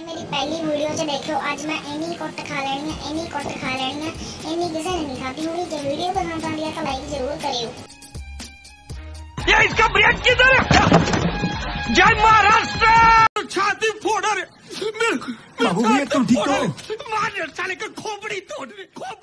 ने मेरी पहली वीडियो जो देखो आज मैं एनी कोट खा लेनी है एनी कोट खा लेनी है एनी किसी ने नहीं खाती होगी। जो वीडियो पसंद आती है तो लाइक ज़रूर करियो। ये इसका ब्रेक किधर है? जय महाराष्ट्र! छाती फोड़ रे बाबू ये तुम ठीक हो? मार साले का खोपड़ी तोड़ रे खोपड़ी